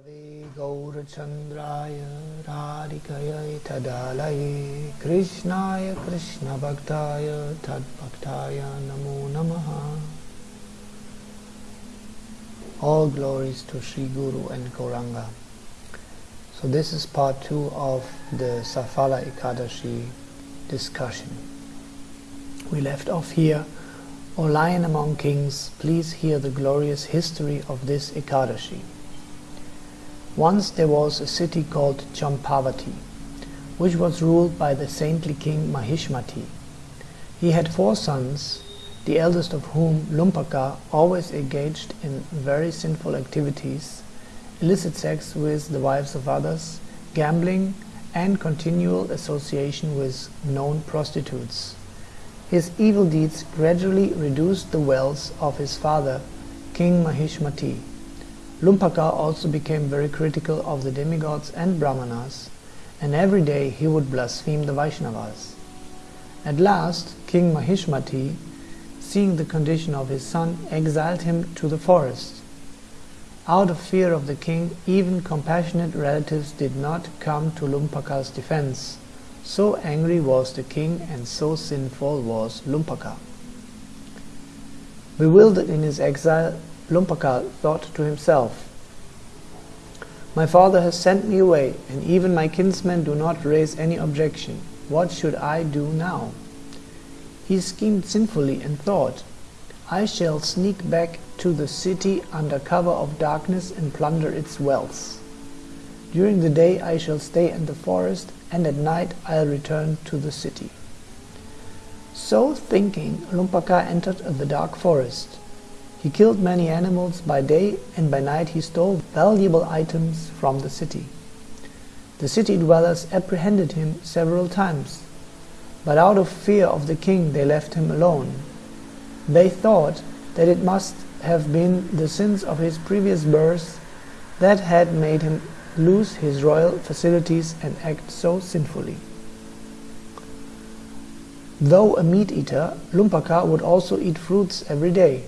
Nitave Gaurachandraya Radhikaya Tadalaye Krishnaya Krishna Bhaktaya Tad Bhaktaya Namo Namaha All glories to Sri Guru and Gauranga. So this is part two of the Safala Ekadashi discussion. We left off here, O Lion among Kings, please hear the glorious history of this Ekadashi. Once there was a city called Champavati, which was ruled by the saintly king Mahishmati. He had four sons, the eldest of whom, Lumpaka, always engaged in very sinful activities, illicit sex with the wives of others, gambling, and continual association with known prostitutes. His evil deeds gradually reduced the wealth of his father, King Mahishmati. Lumpaka also became very critical of the demigods and brahmanas, and every day he would blaspheme the Vaishnavas. At last, King Mahishmati, seeing the condition of his son, exiled him to the forest. Out of fear of the king, even compassionate relatives did not come to Lumpaka's defense. So angry was the king and so sinful was Lumpaka. Bewildered in his exile, Lumpaka thought to himself, My father has sent me away, and even my kinsmen do not raise any objection. What should I do now? He schemed sinfully and thought, I shall sneak back to the city under cover of darkness and plunder its wealth. During the day I shall stay in the forest, and at night I'll return to the city. So thinking, Lumpaka entered the dark forest. He killed many animals by day, and by night he stole valuable items from the city. The city dwellers apprehended him several times, but out of fear of the king they left him alone. They thought that it must have been the sins of his previous birth that had made him lose his royal facilities and act so sinfully. Though a meat-eater, Lumpaka would also eat fruits every day.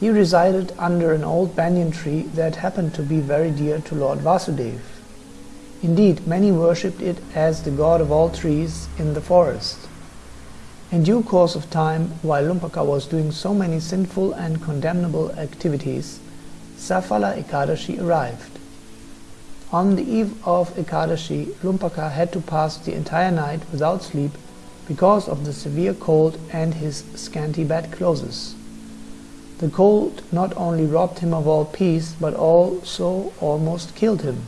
He resided under an old banyan tree that happened to be very dear to Lord Vasudev. Indeed, many worshipped it as the god of all trees in the forest. In due course of time, while Lumpaka was doing so many sinful and condemnable activities, Safala Ekadashi arrived. On the eve of Ekadashi, Lumpaka had to pass the entire night without sleep because of the severe cold and his scanty bedclothes. The cold not only robbed him of all peace, but also almost killed him.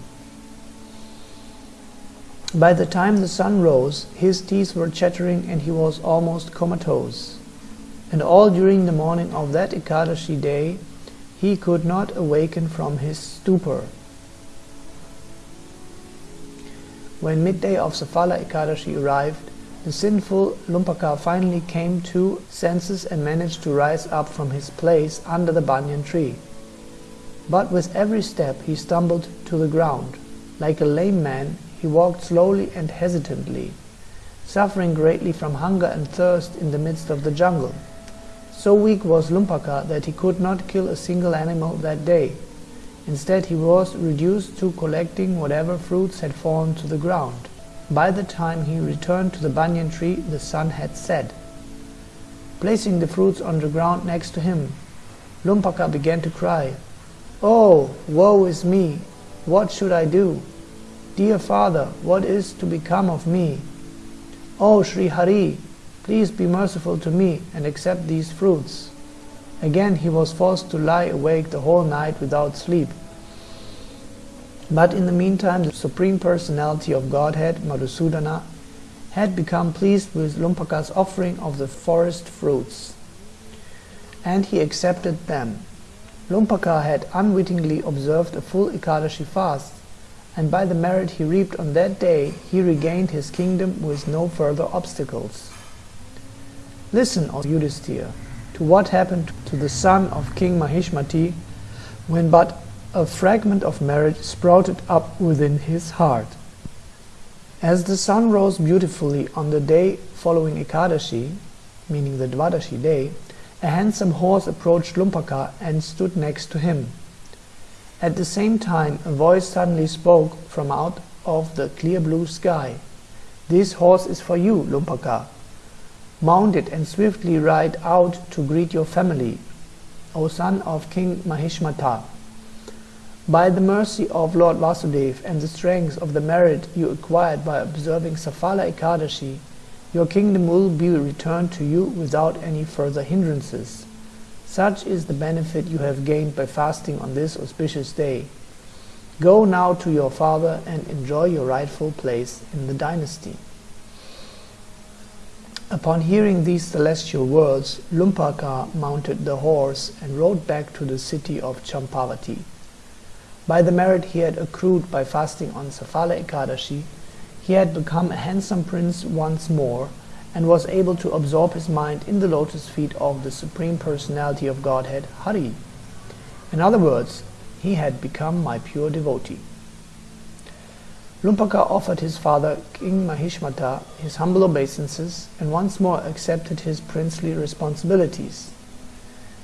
By the time the sun rose, his teeth were chattering and he was almost comatose. And all during the morning of that Ekadashi day, he could not awaken from his stupor. When midday of Safala Ekadashi arrived, the sinful Lumpaka finally came to senses and managed to rise up from his place under the banyan tree. But with every step he stumbled to the ground. Like a lame man, he walked slowly and hesitantly, suffering greatly from hunger and thirst in the midst of the jungle. So weak was Lumpaka that he could not kill a single animal that day. Instead, he was reduced to collecting whatever fruits had fallen to the ground. By the time he returned to the banyan tree, the sun had set. Placing the fruits on the ground next to him, Lumpaka began to cry, Oh, woe is me! What should I do? Dear father, what is to become of me? Oh, Sri Hari, please be merciful to me and accept these fruits. Again he was forced to lie awake the whole night without sleep. But in the meantime, the Supreme Personality of Godhead, Madhusudana, had become pleased with Lumpaka's offering of the forest fruits, and he accepted them. Lumpaka had unwittingly observed a full Ekadashi fast, and by the merit he reaped on that day, he regained his kingdom with no further obstacles. Listen, O Yudhisthira, to what happened to the son of King Mahishmati when but a fragment of marriage sprouted up within his heart. As the sun rose beautifully on the day following Ekadashi, meaning the Dvadashi day, a handsome horse approached Lumpaka and stood next to him. At the same time, a voice suddenly spoke from out of the clear blue sky. This horse is for you, Lumpaka. Mount it and swiftly ride out to greet your family, O son of King Mahishmata. By the mercy of Lord Vasudev and the strength of the merit you acquired by observing Safala Ekadashi, your kingdom will be returned to you without any further hindrances. Such is the benefit you have gained by fasting on this auspicious day. Go now to your father and enjoy your rightful place in the dynasty. Upon hearing these celestial words, Lumpaka mounted the horse and rode back to the city of Champavati. By the merit he had accrued by fasting on Safala Ekadashi, he had become a handsome prince once more and was able to absorb his mind in the lotus feet of the Supreme Personality of Godhead, Hari. In other words, he had become my pure devotee. Lumpaka offered his father, King Mahishmata, his humble obeisances and once more accepted his princely responsibilities.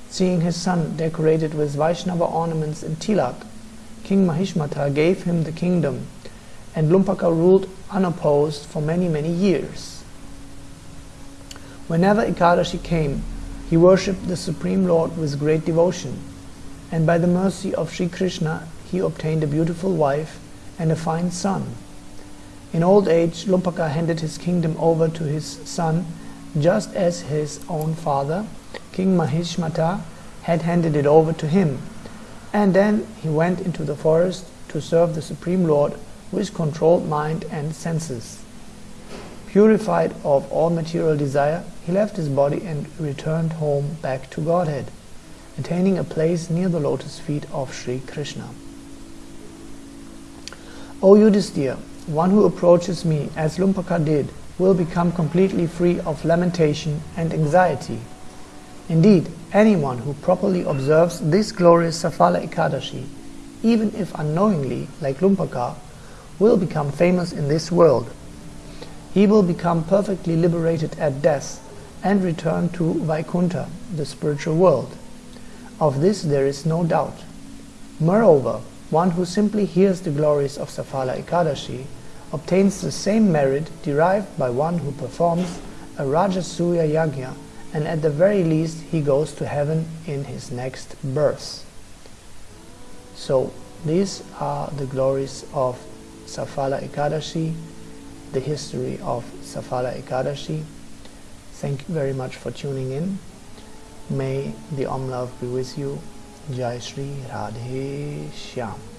Seeing his son decorated with Vaishnava ornaments and tilak, King Mahishmata gave him the kingdom and Lumpaka ruled unopposed for many, many years. Whenever Ekadashi came, he worshipped the Supreme Lord with great devotion, and by the mercy of Sri Krishna he obtained a beautiful wife and a fine son. In old age, Lumpaka handed his kingdom over to his son, just as his own father, King Mahishmata, had handed it over to him, and then he went into the forest to serve the Supreme Lord with controlled mind and senses. Purified of all material desire, he left his body and returned home back to Godhead, attaining a place near the lotus feet of Sri Krishna. O Yudhisthira, one who approaches me as Lumpaka did will become completely free of lamentation and anxiety. Indeed, anyone who properly observes this glorious Safala Ekadashi, even if unknowingly, like Lumpaka, will become famous in this world he will become perfectly liberated at death and return to Vaikuntha, the spiritual world. Of this there is no doubt. Moreover, one who simply hears the glories of Safala Ekadashi obtains the same merit derived by one who performs a Rajasuya Yajna and at the very least he goes to heaven in his next birth. So these are the glories of Safala Ekadashi the history of Safala Ekadashi. Thank you very much for tuning in. May the Om Love be with you. Jai Shri Radhe Shyam.